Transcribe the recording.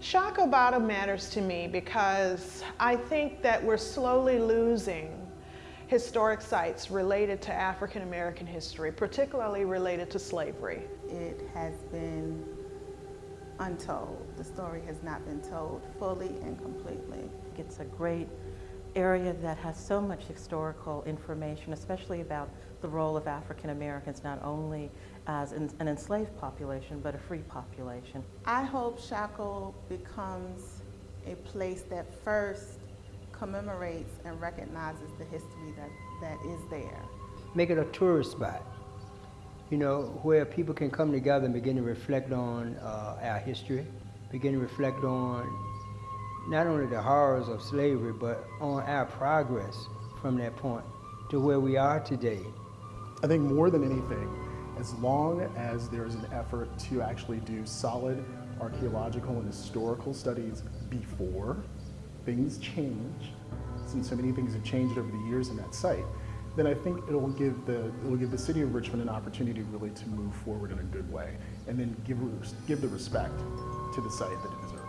Shockoe Bottom matters to me because I think that we're slowly losing historic sites related to African American history, particularly related to slavery. It has been untold. The story has not been told fully and completely. It's a great area that has so much historical information, especially about the role of African Americans, not only as an enslaved population, but a free population. I hope Shockoe becomes a place that first commemorates and recognizes the history that, that is there. Make it a tourist spot, you know, where people can come together and begin to reflect on uh, our history, begin to reflect on not only the horrors of slavery, but on our progress from that point to where we are today. I think more than anything, as long as there is an effort to actually do solid archaeological and historical studies before things change, since so many things have changed over the years in that site, then I think it'll give the it'll give the city of Richmond an opportunity really to move forward in a good way, and then give give the respect to the site that it deserves.